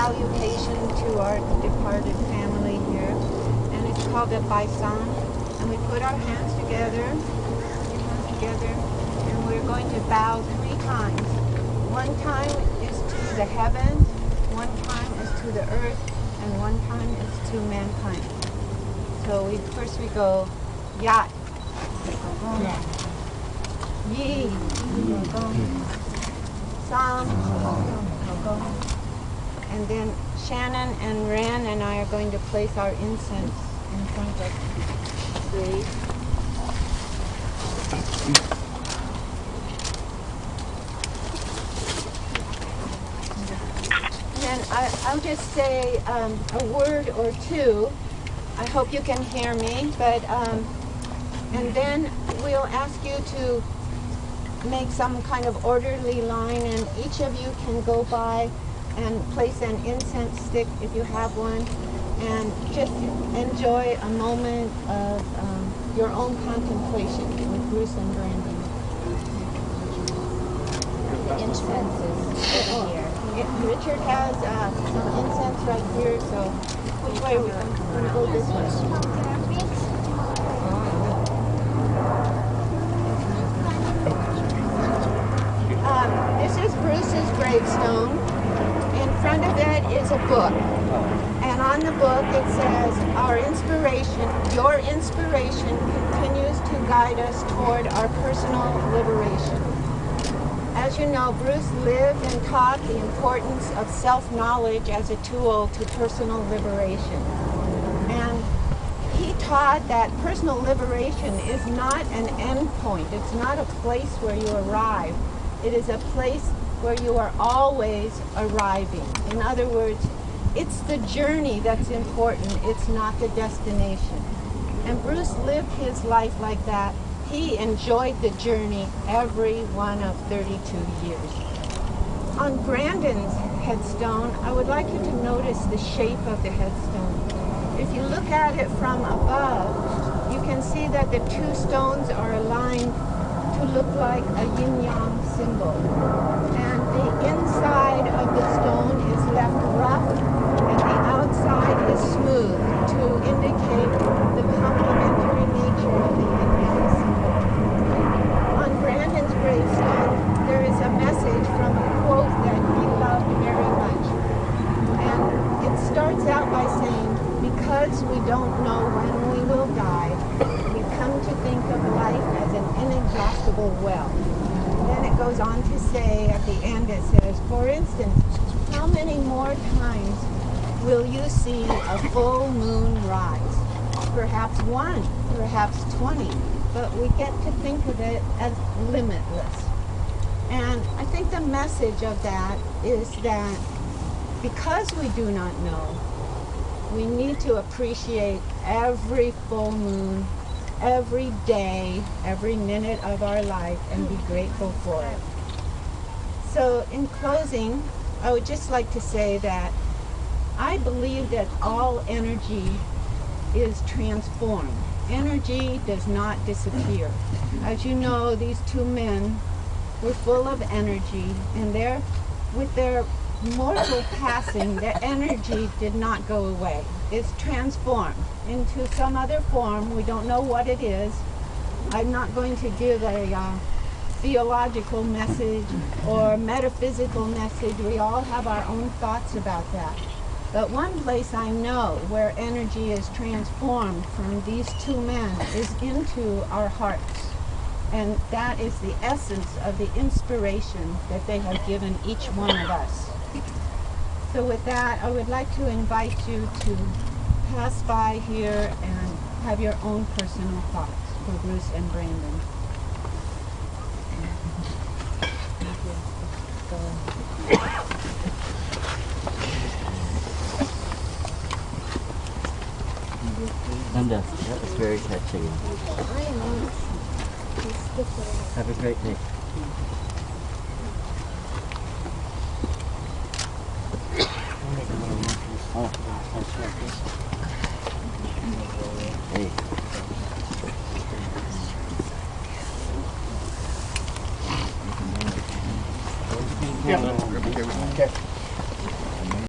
salutation to our departed family here, and it's called a baisan. And we put our hands together, hands together, and we're going to bow three times. One time is to the heavens, one time is to the earth, and one time is to mankind. So we first we go yat, yi, sam, and then Shannon and Wren and I are going to place our incense in front of the And I, I'll just say um, a word or two. I hope you can hear me, but um, and then we'll ask you to make some kind of orderly line, and each of you can go by and place an incense stick if you have one, and just enjoy a moment of um, your own contemplation with Bruce and Brandon. The incense is here. Richard has uh, some incense right here, so which way are we going to go this way? Um, this is Bruce's gravestone. Front of it is a book. And on the book it says, our inspiration, your inspiration continues to guide us toward our personal liberation. As you know, Bruce lived and taught the importance of self-knowledge as a tool to personal liberation. And he taught that personal liberation is not an end point. It's not a place where you arrive. It is a place where you are always arriving. In other words, it's the journey that's important. It's not the destination. And Bruce lived his life like that. He enjoyed the journey every one of 32 years. On Brandon's headstone, I would like you to notice the shape of the headstone. If you look at it from above, you can see that the two stones are aligned to look like a yin-yang symbol. And inside of the stone is left rough and the outside is smooth to indicate the complementary nature of the yin-yang. On Brandon's gravestone, there is a message from a quote that he loved very much. And it starts out by saying, because we don't know when we will die, we come to think of life as an inexhaustible well. Then it goes on to say, at the end it says, for instance, how many more times will you see a full moon rise? Perhaps one, perhaps 20, but we get to think of it as limitless. And I think the message of that is that because we do not know, we need to appreciate every full moon, every day, every minute of our life and be grateful for it. So in closing, I would just like to say that I believe that all energy is transformed. Energy does not disappear. As you know, these two men were full of energy and their, with their mortal passing, the energy did not go away. It's transformed into some other form. We don't know what it is. I'm not going to give a uh, theological message or metaphysical message. We all have our own thoughts about that. But one place I know where energy is transformed from these two men is into our hearts. And that is the essence of the inspiration that they have given each one of us. So with that, I would like to invite you to pass by here and have your own personal thoughts for Bruce and Brandon. Linda, that was very touching. Have a great day. Yeah. Okay.